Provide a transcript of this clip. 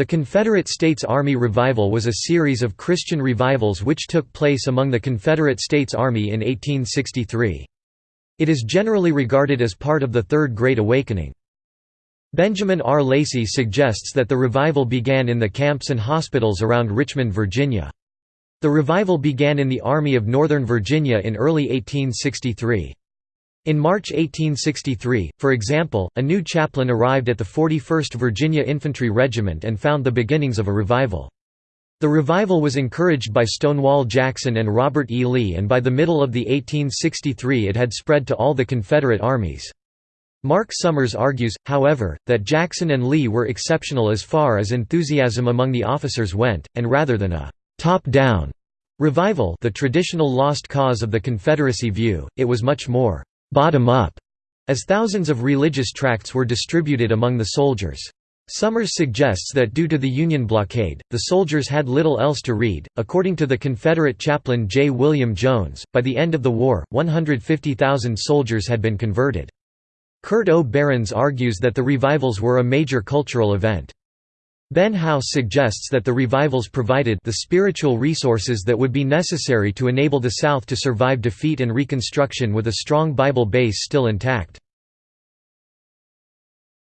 The Confederate States Army Revival was a series of Christian revivals which took place among the Confederate States Army in 1863. It is generally regarded as part of the Third Great Awakening. Benjamin R. Lacy suggests that the revival began in the camps and hospitals around Richmond, Virginia. The revival began in the Army of Northern Virginia in early 1863. In March 1863, for example, a new chaplain arrived at the 41st Virginia Infantry Regiment and found the beginnings of a revival. The revival was encouraged by Stonewall Jackson and Robert E. Lee and by the middle of the 1863 it had spread to all the Confederate armies. Mark Summers argues, however, that Jackson and Lee were exceptional as far as enthusiasm among the officers went, and rather than a «top-down» revival the traditional lost cause of the Confederacy view, it was much more bottom-up, as thousands of religious tracts were distributed among the soldiers. Summers suggests that due to the Union blockade, the soldiers had little else to read. According to the Confederate chaplain J. William Jones, by the end of the war, 150,000 soldiers had been converted. Kurt O. Berends argues that the revivals were a major cultural event. Ben House suggests that the revivals provided the spiritual resources that would be necessary to enable the South to survive defeat and Reconstruction with a strong Bible base still intact.